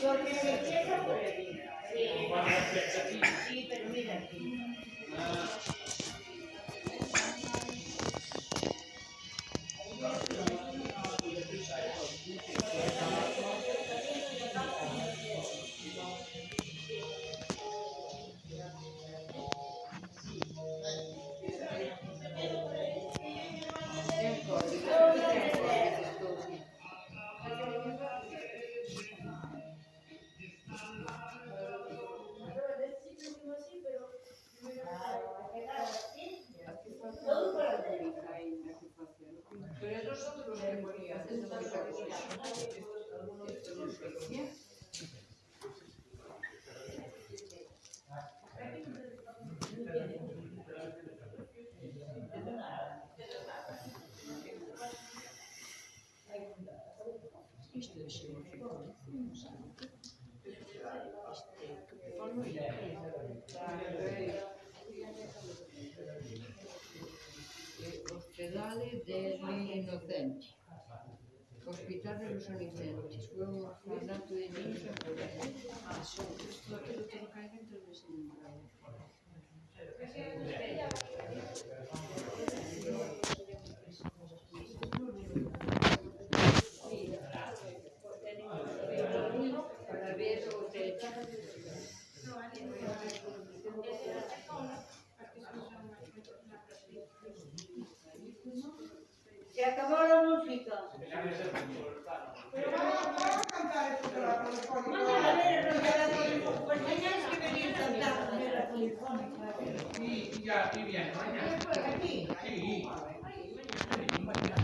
Porque Sí, işte bir şey yapıyor. İşte formu Ospedale degli innocenti. Ospitare los innocenti. Fuono fondato in Nice. Ah, sì, questo credo che il carica in televisione. acabó la música. Pero vamos, a cantar esto de la telefónica. Vamos a ver la Pues mañana que la aquí?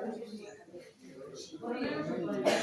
Продолжение следует...